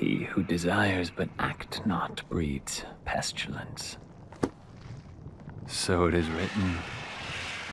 He who desires but act not breeds pestilence. So it is written